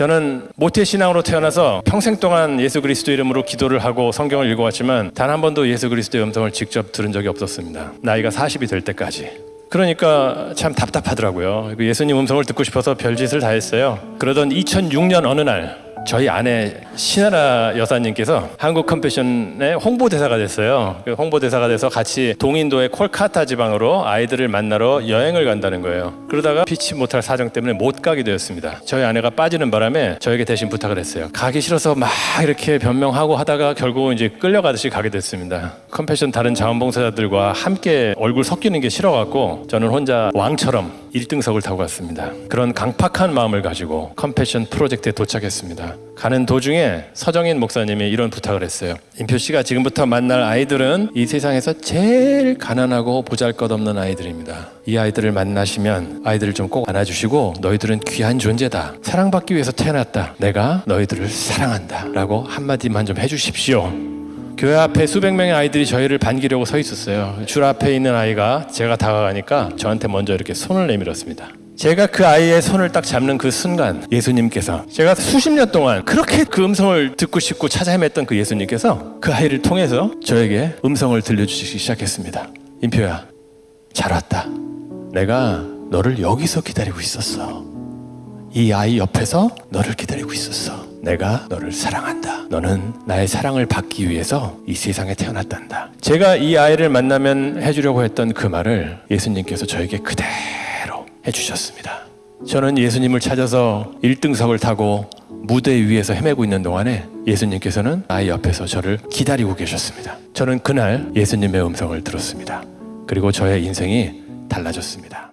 저는 모태 신앙으로 태어나서 평생 동안 예수 그리스도 이름으로 기도를 하고 성경을 읽어왔지만 단 한 번도 예수 그리스도의 음성을 직접 들은 적이 없었습니다. 나이가 40이 될 때까지. 그러니까 참 답답하더라고요. 그 예수님 음성을 듣고 싶어서 별짓을 다 했어요. 그러던 2006년 어느 날 저희 아내 신애라 여사님께서 한국 컴패션의 홍보대사가 됐어요. 그 홍보대사가 돼서 같이 동인도의 콜카타 지방으로 아이들을 만나러 여행을 간다는 거예요. 그러다가 피치 못할 사정 때문에 못 가게 되었습니다. 저희 아내가 빠지는 바람에 저에게 대신 부탁을 했어요. 가기 싫어서 막 이렇게 변명하고 하다가 결국 이제 끌려가듯이 가게 됐습니다. 컴패션 다른 자원봉사자들과 함께 얼굴 섞이는 게 싫어갖고 저는 혼자 왕처럼 1등석을 타고 갔습니다. 그런 강팍한 마음을 가지고 컴패션 프로젝트에 도착했습니다. 가는 도중에 서정인 목사님이 이런 부탁을 했어요. 임표 씨가 지금부터 만날 아이들은 이 세상에서 제일 가난하고 보잘것없는 아이들입니다. 이 아이들을 만나시면 아이들을 좀 꼭 안아주시고 너희들은 귀한 존재다. 사랑받기 위해서 태어났다. 내가 너희들을 사랑한다. 라고 한마디만 좀 해주십시오. 교회 앞에 수백 명의 아이들이 저희를 반기려고 서 있었어요. 줄 앞에 있는 아이가 제가 다가가니까 저한테 먼저 이렇게 손을 내밀었습니다. 제가 그 아이의 손을 딱 잡는 그 순간 예수님께서 제가 수십 년 동안 그렇게 그 음성을 듣고 싶고 찾아 헤맸던 그 예수님께서 그 아이를 통해서 저에게 음성을 들려주시기 시작했습니다. 임표야, 잘 왔다. 내가 너를 여기서 기다리고 있었어. 이 아이 옆에서 너를 기다리고 있었어. 내가 너를 사랑한다. 너는 나의 사랑을 받기 위해서 이 세상에 태어났단다. 제가 이 아이를 만나면 해주려고 했던 그 말을 예수님께서 저에게 그대로 해주셨습니다. 저는 예수님을 찾아서 1등석을 타고 무대 위에서 헤매고 있는 동안에 예수님께서는 아이 옆에서 저를 기다리고 계셨습니다. 저는 그날 예수님의 음성을 들었습니다. 그리고 저의 인생이 달라졌습니다.